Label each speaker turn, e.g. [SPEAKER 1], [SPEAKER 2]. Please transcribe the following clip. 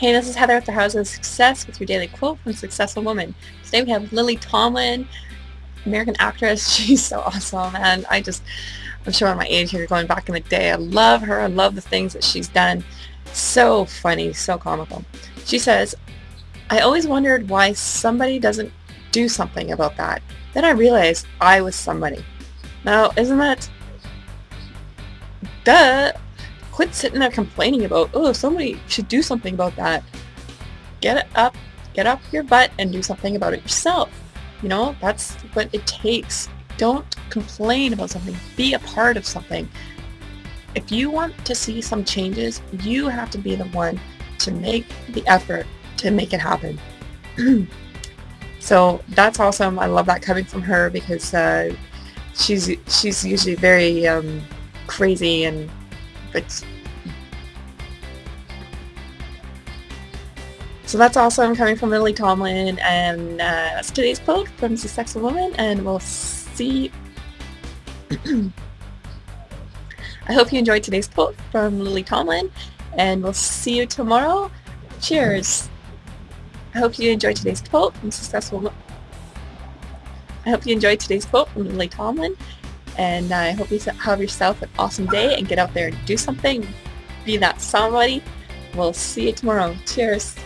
[SPEAKER 1] Hey, this is Heather with the House of Success with your daily quote from Successful Woman. Today we have Lily Tomlin, American actress. She's so awesome, and I just, I'm showing my age here going back in the day. I love her. I love the things that she's done. So funny, so comical. She says, I always wondered why somebody doesn't do something about that. Then I realized I was somebody. Now, isn't that... Duh! Quit sitting there complaining about, oh, somebody should do something about that. Get up, get up your butt and do something about it yourself. You know, that's what it takes. Don't complain about something. Be a part of something. If you want to see some changes, you have to be the one to make the effort to make it happen. so that's awesome. I love that coming from her because uh, she's she's usually very um, crazy and but so that's awesome coming from Lily Tomlin and uh, that's today's quote from the Successful Woman and we'll see I hope you enjoyed today's quote from Lily Tomlin and we'll see you tomorrow. Cheers! I hope you enjoyed today's quote from Successful I hope you enjoyed today's quote from Lily Tomlin and I hope you have yourself an awesome day and get out there and do something. Be that somebody. We'll see you tomorrow. Cheers!